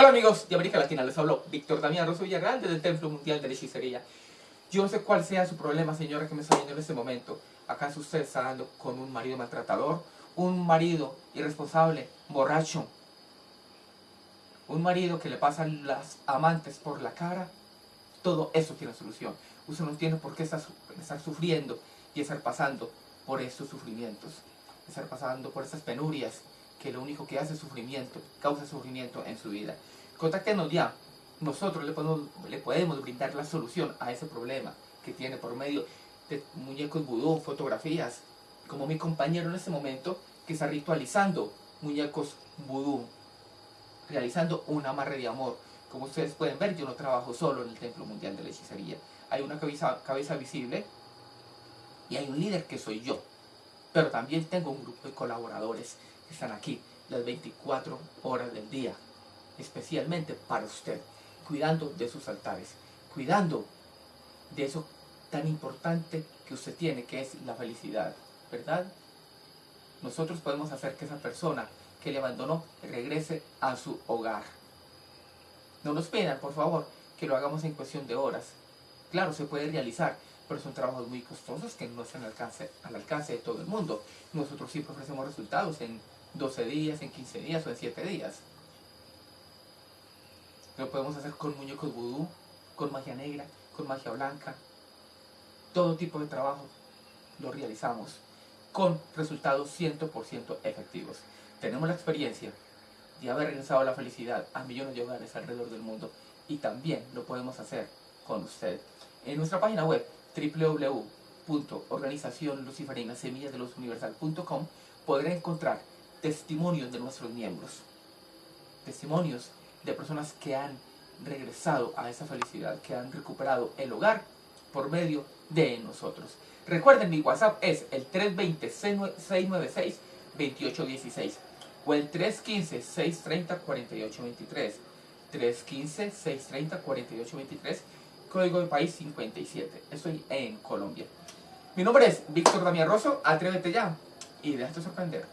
Hola amigos de América Latina, les hablo Víctor Damián Rosso Villarreal desde el Templo Mundial de la Hechicería. Yo no sé cuál sea su problema, señora, que me está viendo en este momento. ¿Acaso usted está dando con un marido maltratador? ¿Un marido irresponsable, borracho? ¿Un marido que le pasa las amantes por la cara? Todo eso tiene solución. Usted no tiene por qué estar, estar sufriendo y estar pasando por estos sufrimientos. Estar pasando por estas penurias que lo único que hace es sufrimiento, causa sufrimiento en su vida. Contáctenos ya. Nosotros le podemos, le podemos brindar la solución a ese problema que tiene por medio de muñecos vudú, fotografías, como mi compañero en este momento que está ritualizando muñecos vudú, realizando un amarre de amor. Como ustedes pueden ver, yo no trabajo solo en el Templo Mundial de la Hechicería. Hay una cabeza, cabeza visible y hay un líder que soy yo. Pero también tengo un grupo de colaboradores están aquí las 24 horas del día, especialmente para usted, cuidando de sus altares, cuidando de eso tan importante que usted tiene, que es la felicidad, ¿verdad? Nosotros podemos hacer que esa persona que le abandonó regrese a su hogar. No nos pidan, por favor, que lo hagamos en cuestión de horas. Claro, se puede realizar, pero son trabajos muy costosos que no están al alcance, al alcance de todo el mundo. Nosotros sí ofrecemos resultados en 12 días, en 15 días o en 7 días. Lo podemos hacer con muñecos vudú, con magia negra, con magia blanca. Todo tipo de trabajo lo realizamos con resultados 100% efectivos. Tenemos la experiencia de haber regresado la felicidad a millones de hogares alrededor del mundo y también lo podemos hacer con usted. En nuestra página web www.organizacionluciferinasemillasdelosuniversal.com podrá encontrar testimonios de nuestros miembros, testimonios de personas que han regresado a esa felicidad, que han recuperado el hogar por medio de nosotros. Recuerden, mi WhatsApp es el 320-696-2816 o el 315-630-4823. 315-630-4823, código de país 57. Estoy en Colombia. Mi nombre es Víctor Damián Rosso, atrévete ya y déjate sorprender.